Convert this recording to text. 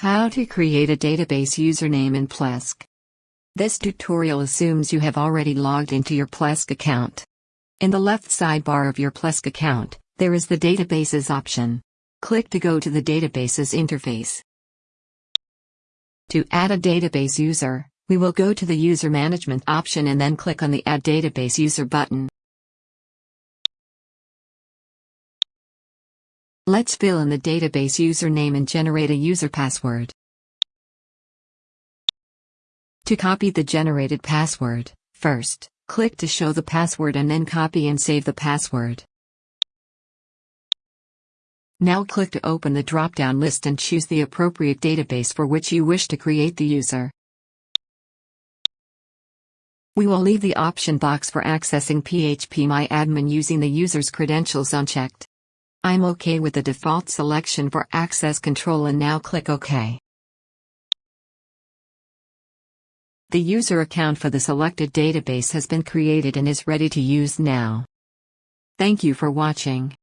How to create a database username in Plesk. This tutorial assumes you have already logged into your Plesk account. In the left sidebar of your Plesk account, there is the Databases option. Click to go to the Databases interface. To add a database user, we will go to the User Management option and then click on the Add Database User button. Let's fill in the database username and generate a user password. To copy the generated password, first, click to show the password and then copy and save the password. Now click to open the drop-down list and choose the appropriate database for which you wish to create the user. We will leave the option box for accessing PHPMyAdmin using the user's credentials unchecked. I'm OK with the default selection for access control and now click OK. The user account for the selected database has been created and is ready to use now. Thank you for watching.